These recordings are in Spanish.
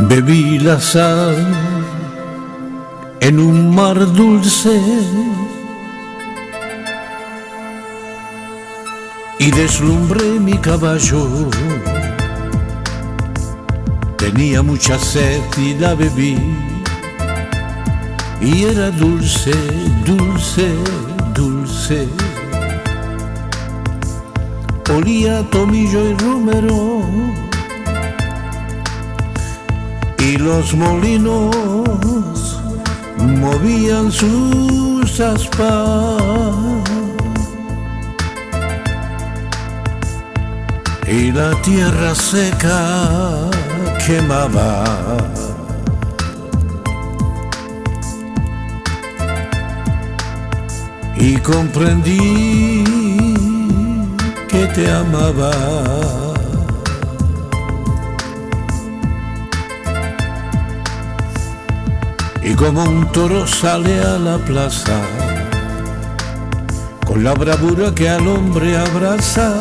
Bebí la sal en un mar dulce y deslumbré mi caballo. Tenía mucha sed y la bebí y era dulce, dulce, dulce. Olía tomillo y romero y los molinos movían sus aspas y la tierra seca quemaba. Y comprendí que te amaba. Y como un toro sale a la plaza, con la bravura que al hombre abraza,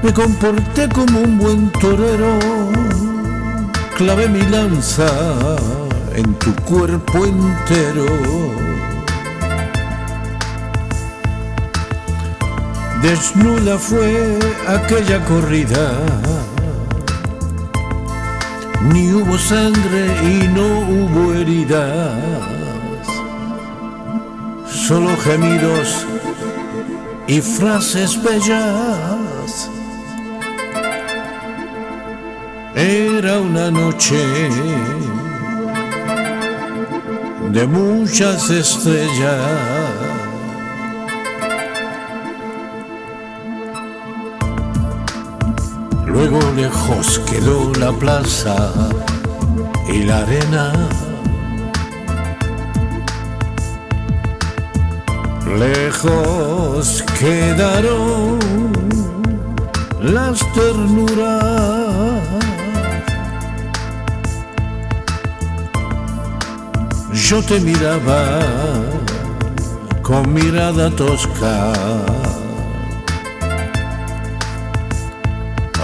me comporté como un buen torero, clavé mi lanza en tu cuerpo entero. Desnuda fue aquella corrida, ni hubo sangre y no hubo heridas, solo gemidos y frases bellas. Era una noche de muchas estrellas. Luego lejos quedó la plaza y la arena. Lejos quedaron las ternuras. Yo te miraba con mirada tosca.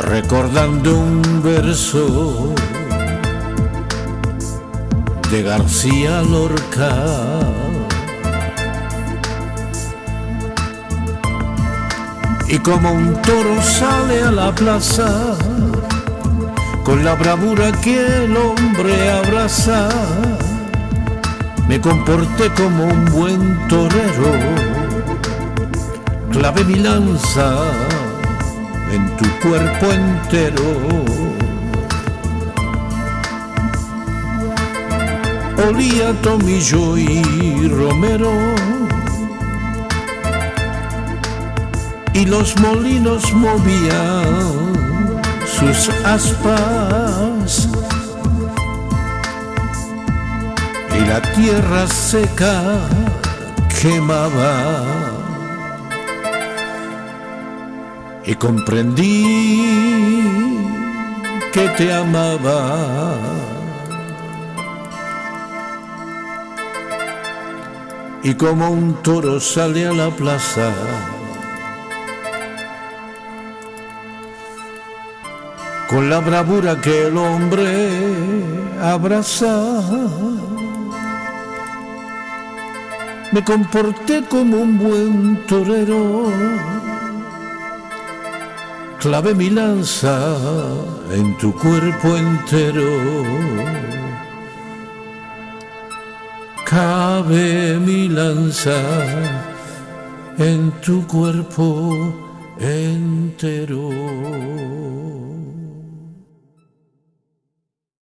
Recordando un verso de García Lorca. Y como un toro sale a la plaza, con la bravura que el hombre abraza, me comporté como un buen torero, clavé mi lanza en tu cuerpo entero. Olía tomillo y romero. Y los molinos movían sus aspas. Y la tierra seca quemaba y comprendí que te amaba. Y como un toro sale a la plaza, con la bravura que el hombre abraza, me comporté como un buen torero clave mi lanza en tu cuerpo entero. Cabe mi lanza en tu cuerpo entero.